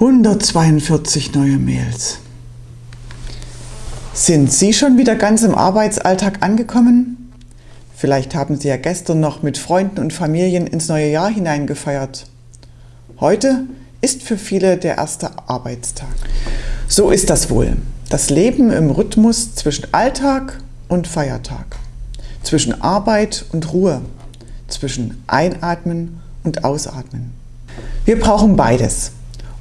142 neue Mails. Sind Sie schon wieder ganz im Arbeitsalltag angekommen? Vielleicht haben Sie ja gestern noch mit Freunden und Familien ins neue Jahr hineingefeiert. Heute ist für viele der erste Arbeitstag. So ist das wohl. Das Leben im Rhythmus zwischen Alltag und Feiertag. Zwischen Arbeit und Ruhe. Zwischen Einatmen und Ausatmen. Wir brauchen beides.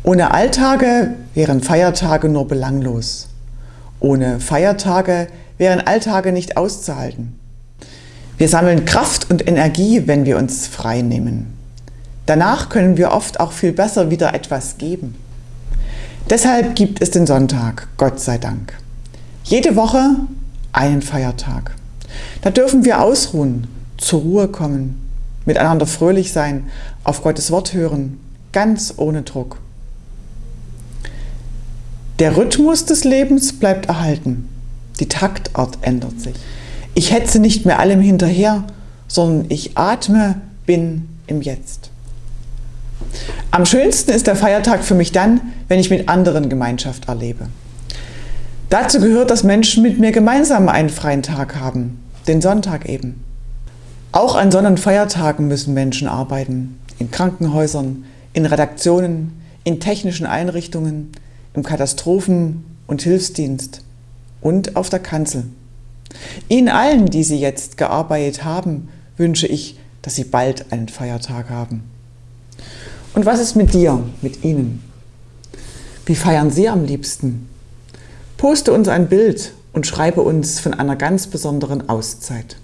Ohne Alltage wären Feiertage nur belanglos. Ohne Feiertage wären Alltage nicht auszuhalten. Wir sammeln Kraft und Energie, wenn wir uns frei nehmen. Danach können wir oft auch viel besser wieder etwas geben. Deshalb gibt es den Sonntag, Gott sei Dank. Jede Woche einen Feiertag. Da dürfen wir ausruhen, zur Ruhe kommen, miteinander fröhlich sein, auf Gottes Wort hören, ganz ohne Druck. Der Rhythmus des Lebens bleibt erhalten. Die Taktart ändert sich. Ich hetze nicht mehr allem hinterher, sondern ich atme, bin im Jetzt. Am schönsten ist der Feiertag für mich dann, wenn ich mit anderen Gemeinschaft erlebe. Dazu gehört, dass Menschen mit mir gemeinsam einen freien Tag haben, den Sonntag eben. Auch an Sonn- und Feiertagen müssen Menschen arbeiten, in Krankenhäusern, in Redaktionen, in technischen Einrichtungen, im Katastrophen- und Hilfsdienst und auf der Kanzel. Ihnen allen, die Sie jetzt gearbeitet haben, wünsche ich, dass Sie bald einen Feiertag haben. Und was ist mit dir, mit Ihnen? Wie feiern Sie am liebsten? Poste uns ein Bild und schreibe uns von einer ganz besonderen Auszeit.